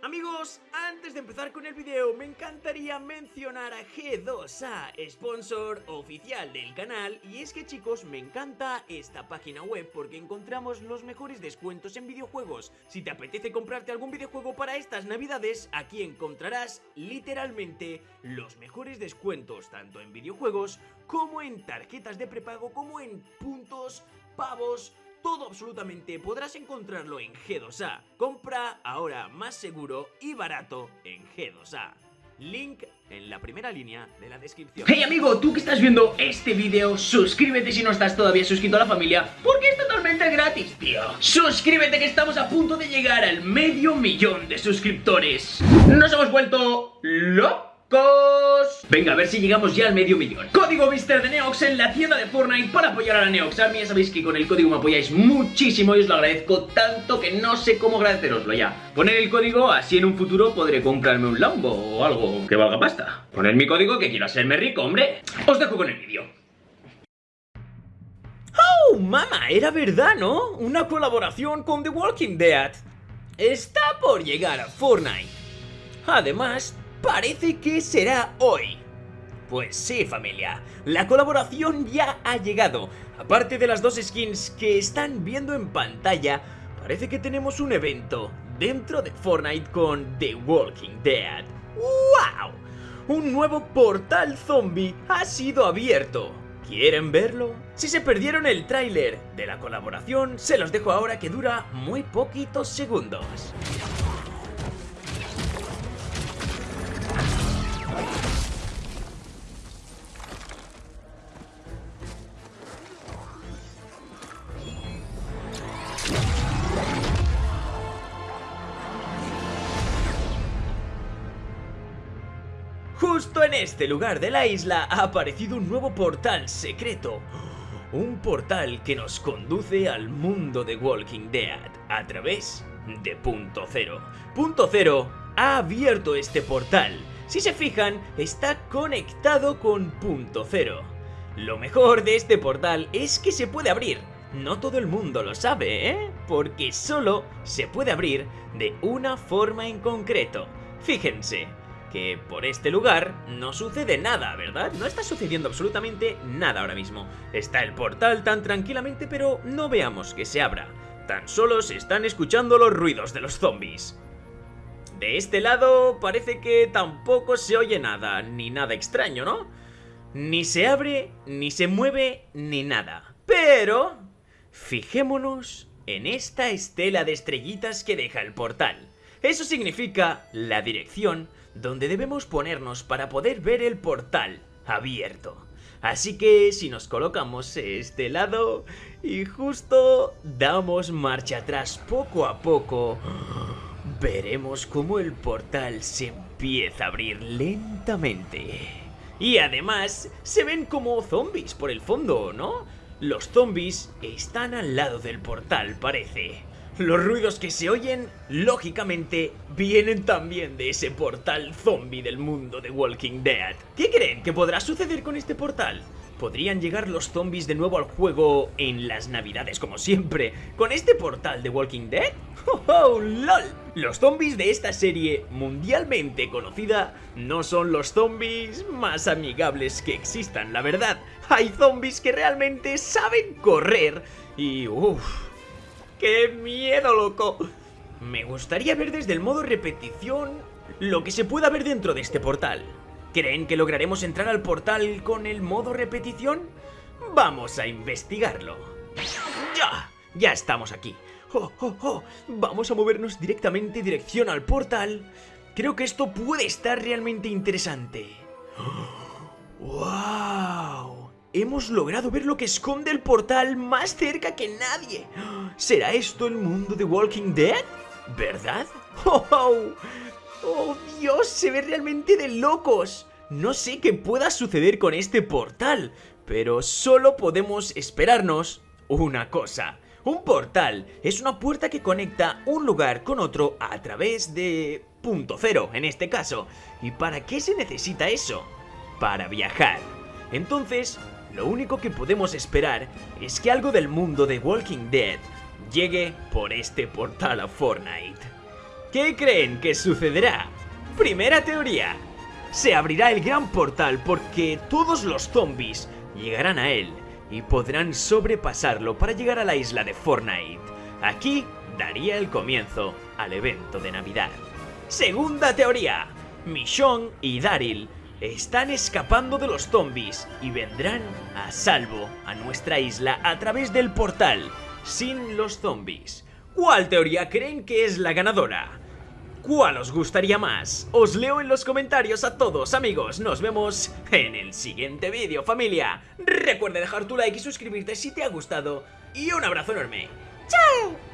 Amigos, antes de empezar con el video me encantaría mencionar a G2A, sponsor oficial del canal y es que chicos me encanta esta página web porque encontramos los mejores descuentos en videojuegos. Si te apetece comprarte algún videojuego para estas navidades, aquí encontrarás literalmente los mejores descuentos tanto en videojuegos como en tarjetas de prepago como en puntos, pavos, todo absolutamente podrás encontrarlo en G2A. Compra ahora más seguro y barato en G2A. Link en la primera línea de la descripción. Hey amigo, tú que estás viendo este vídeo, suscríbete si no estás todavía suscrito a la familia, porque es totalmente gratis, tío. Suscríbete que estamos a punto de llegar al medio millón de suscriptores. Nos hemos vuelto locos. Venga, a ver si llegamos ya al medio millón. Código Mister de Neox en la tienda de Fortnite para apoyar a la Neox Army. Ya sabéis que con el código me apoyáis muchísimo y os lo agradezco tanto que no sé cómo agradeceroslo ya. Poner el código, así en un futuro podré comprarme un Lambo o algo que valga pasta. Poner mi código que quiero hacerme rico, hombre. Os dejo con el vídeo. ¡Oh, mamá! Era verdad, ¿no? Una colaboración con The Walking Dead. Está por llegar a Fortnite. Además, parece que será hoy. Pues sí, familia, la colaboración ya ha llegado. Aparte de las dos skins que están viendo en pantalla, parece que tenemos un evento dentro de Fortnite con The Walking Dead. ¡Wow! Un nuevo portal zombie ha sido abierto. ¿Quieren verlo? Si se perdieron el tráiler de la colaboración, se los dejo ahora que dura muy poquitos segundos. Justo en este lugar de la isla ha aparecido un nuevo portal secreto. Un portal que nos conduce al mundo de Walking Dead a través de Punto Cero. Punto Cero ha abierto este portal. Si se fijan, está conectado con Punto Cero. Lo mejor de este portal es que se puede abrir. No todo el mundo lo sabe, ¿eh? Porque solo se puede abrir de una forma en concreto. Fíjense, que por este lugar no sucede nada, ¿verdad? No está sucediendo absolutamente nada ahora mismo. Está el portal tan tranquilamente, pero no veamos que se abra. Tan solo se están escuchando los ruidos de los zombies. De este lado parece que tampoco se oye nada, ni nada extraño, ¿no? Ni se abre, ni se mueve, ni nada. Pero... Fijémonos en esta estela de estrellitas que deja el portal. Eso significa la dirección donde debemos ponernos para poder ver el portal abierto. Así que si nos colocamos este lado y justo damos marcha atrás poco a poco, veremos cómo el portal se empieza a abrir lentamente. Y además se ven como zombies por el fondo, ¿no? Los zombies están al lado del portal, parece. Los ruidos que se oyen, lógicamente, vienen también de ese portal zombie del mundo de Walking Dead. ¿Qué creen que podrá suceder con este portal? ¿Podrían llegar los zombies de nuevo al juego en las navidades como siempre con este portal de Walking Dead? ¡Oh, oh lol! Los zombies de esta serie mundialmente conocida no son los zombies más amigables que existan, la verdad. Hay zombies que realmente saben correr y uff ¡Qué miedo, loco! Me gustaría ver desde el modo repetición lo que se pueda ver dentro de este portal. ¿Creen que lograremos entrar al portal con el modo repetición? Vamos a investigarlo. ¡Ya! Ya estamos aquí. ¡Oh, oh, oh! Vamos a movernos directamente dirección al portal. Creo que esto puede estar realmente interesante. ¡Wow! Hemos logrado ver lo que esconde el portal más cerca que nadie. ¿Será esto el mundo de Walking Dead? ¿Verdad? ¡Oh, oh! ¡Oh, Dios! Se ve realmente de locos. No sé qué pueda suceder con este portal, pero solo podemos esperarnos una cosa. Un portal es una puerta que conecta un lugar con otro a través de... punto cero, en este caso. ¿Y para qué se necesita eso? Para viajar. Entonces, lo único que podemos esperar es que algo del mundo de Walking Dead llegue por este portal a Fortnite. ¿Qué creen que sucederá? Primera teoría. Se abrirá el gran portal porque todos los zombies llegarán a él y podrán sobrepasarlo para llegar a la isla de Fortnite. Aquí daría el comienzo al evento de Navidad. Segunda teoría. Michonne y Daryl están escapando de los zombies y vendrán a salvo a nuestra isla a través del portal, sin los zombies. ¿Cuál teoría creen que es la ganadora? ¿Cuál os gustaría más? Os leo en los comentarios a todos amigos, nos vemos en el siguiente vídeo familia. Recuerda dejar tu like y suscribirte si te ha gustado y un abrazo enorme. ¡Chao!